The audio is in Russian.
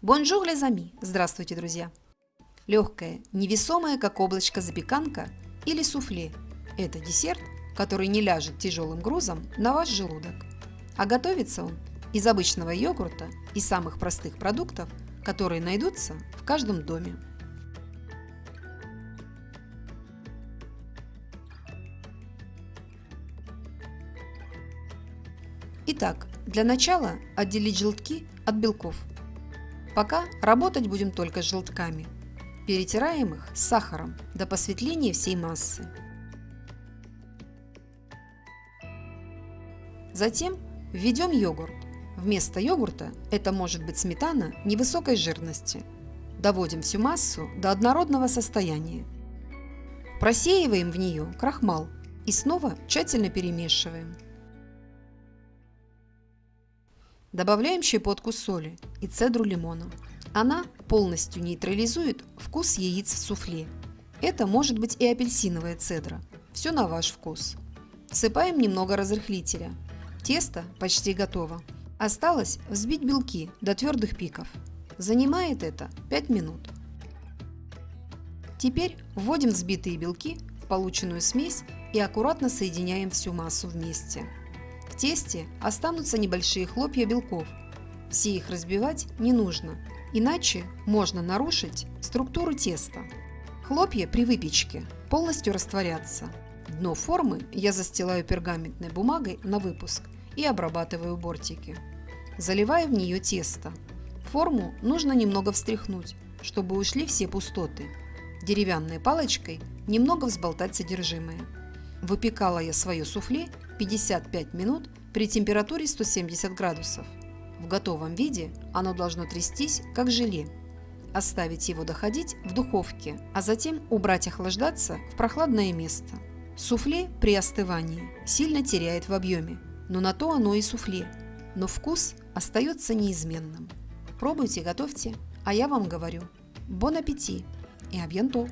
Bonjour les amis! Здравствуйте, друзья! Легкая, невесомая, как облачко запеканка или суфле – это десерт, который не ляжет тяжелым грузом на ваш желудок. А готовится он из обычного йогурта и самых простых продуктов, которые найдутся в каждом доме. Итак, для начала отделить желтки от белков – Пока работать будем только с желтками. Перетираем их с сахаром до посветления всей массы. Затем введем йогурт. Вместо йогурта это может быть сметана невысокой жирности. Доводим всю массу до однородного состояния. Просеиваем в нее крахмал и снова тщательно перемешиваем. Добавляем щепотку соли и цедру лимона. Она полностью нейтрализует вкус яиц в суфле. Это может быть и апельсиновая цедра. Все на ваш вкус. Всыпаем немного разрыхлителя. Тесто почти готово. Осталось взбить белки до твердых пиков. Занимает это 5 минут. Теперь вводим взбитые белки в полученную смесь и аккуратно соединяем всю массу вместе тесте останутся небольшие хлопья белков. Все их разбивать не нужно, иначе можно нарушить структуру теста. Хлопья при выпечке полностью растворятся. Дно формы я застилаю пергаментной бумагой на выпуск и обрабатываю бортики. Заливаю в нее тесто. Форму нужно немного встряхнуть, чтобы ушли все пустоты. Деревянной палочкой немного взболтать содержимое. Выпекала я свое суфле 55 минут при температуре 170 градусов. В готовом виде оно должно трястись, как желе. Оставить его доходить в духовке, а затем убрать охлаждаться в прохладное место. Суфле при остывании сильно теряет в объеме, но на то оно и суфле. Но вкус остается неизменным. Пробуйте, готовьте, а я вам говорю. Бон аппетит и абьянто!